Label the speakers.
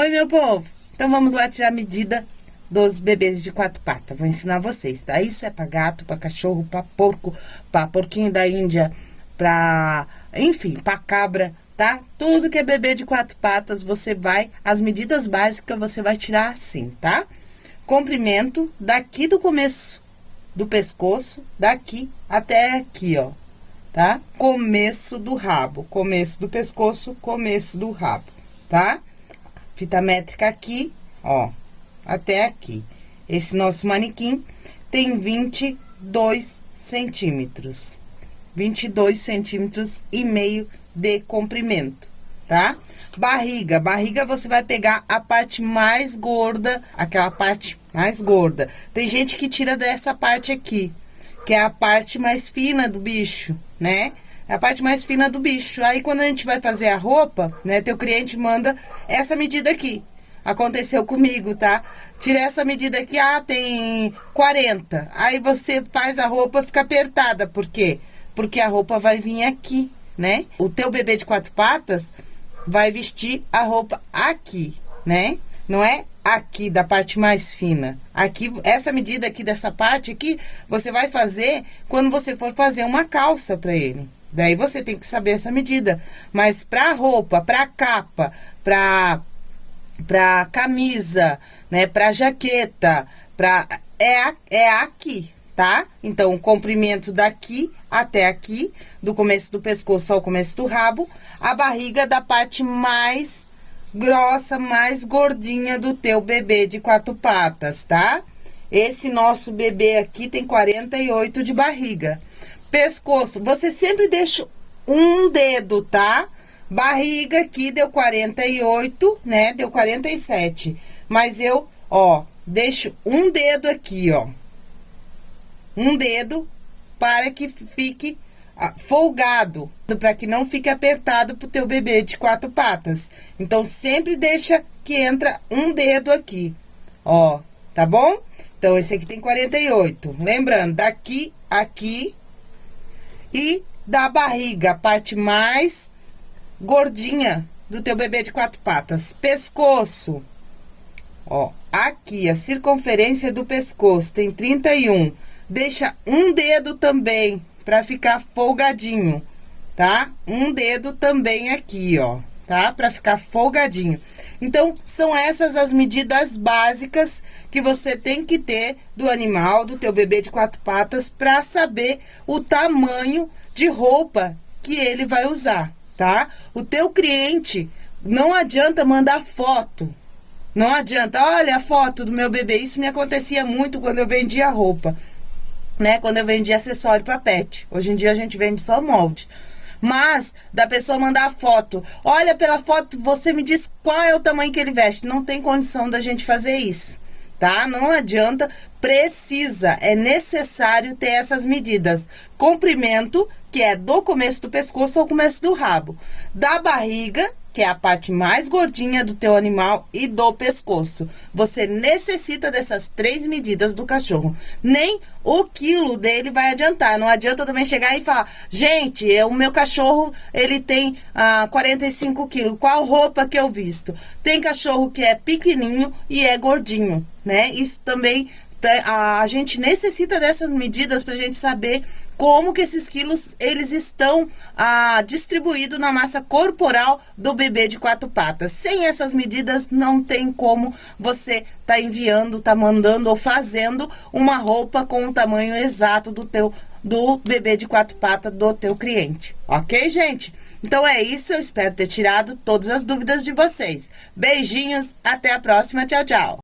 Speaker 1: Oi, meu povo! Então, vamos lá tirar a medida dos bebês de quatro patas. Vou ensinar vocês, tá? Isso é pra gato, pra cachorro, pra porco, pra porquinho da Índia, pra... Enfim, pra cabra, tá? Tudo que é bebê de quatro patas, você vai... As medidas básicas você vai tirar assim, tá? Comprimento daqui do começo do pescoço, daqui até aqui, ó. Tá? Começo do rabo, começo do pescoço, começo do rabo, tá? Fita métrica aqui, ó, até aqui. Esse nosso manequim tem 22 centímetros. 22 centímetros e meio de comprimento, tá? Barriga, barriga você vai pegar a parte mais gorda, aquela parte mais gorda. Tem gente que tira dessa parte aqui, que é a parte mais fina do bicho, né? É a parte mais fina do bicho. Aí, quando a gente vai fazer a roupa, né, teu cliente manda essa medida aqui. Aconteceu comigo, tá? Tira essa medida aqui, ah, tem 40. Aí, você faz a roupa, fica apertada. Por quê? Porque a roupa vai vir aqui, né? O teu bebê de quatro patas vai vestir a roupa aqui, né? Não é aqui, da parte mais fina. Aqui, essa medida aqui dessa parte aqui, você vai fazer quando você for fazer uma calça pra ele. Daí você tem que saber essa medida. Mas pra roupa, pra capa, pra, pra camisa, né, pra jaqueta, pra, é, é aqui, tá? Então, o comprimento daqui até aqui, do começo do pescoço ao começo do rabo, a barriga da parte mais grossa, mais gordinha do teu bebê de quatro patas, tá? Esse nosso bebê aqui tem 48 de barriga. Pescoço, você sempre deixa um dedo, tá? Barriga aqui deu 48, né? Deu 47. Mas eu, ó, deixo um dedo aqui, ó. Um dedo para que fique ah, folgado, para que não fique apertado pro teu bebê de quatro patas. Então, sempre deixa que entra um dedo aqui, ó, tá bom? Então, esse aqui tem 48. Lembrando, daqui, aqui, e da barriga, a parte mais gordinha do teu bebê de quatro patas. Pescoço. Ó, aqui, a circunferência do pescoço tem 31. Deixa um dedo também, pra ficar folgadinho, tá? Um dedo também aqui, ó, tá? Pra ficar folgadinho. Então, são essas as medidas básicas que você tem que ter do animal, do teu bebê de quatro patas, para saber o tamanho de roupa que ele vai usar, tá? O teu cliente, não adianta mandar foto. Não adianta, olha a foto do meu bebê. Isso me acontecia muito quando eu vendia roupa, né? Quando eu vendia acessório para pet. Hoje em dia a gente vende só molde. Mas, da pessoa mandar foto. Olha pela foto, você me diz qual é o tamanho que ele veste. Não tem condição da gente fazer isso, tá? Não adianta, precisa, é necessário ter essas medidas. Comprimento, que é do começo do pescoço ao começo do rabo. Da barriga, que é a parte mais gordinha do teu animal e do pescoço. Você necessita dessas três medidas do cachorro. Nem o quilo dele vai adiantar. Não adianta também chegar e falar, gente, o meu cachorro, ele tem ah, 45 quilos. Qual roupa que eu visto? Tem cachorro que é pequenininho e é gordinho, né? Isso também a gente necessita dessas medidas para a gente saber como que esses quilos eles estão ah, distribuídos na massa corporal do bebê de quatro patas. Sem essas medidas não tem como você tá enviando, tá mandando ou fazendo uma roupa com o tamanho exato do teu do bebê de quatro patas do teu cliente. Ok, gente? Então é isso, eu espero ter tirado todas as dúvidas de vocês. Beijinhos, até a próxima, tchau, tchau.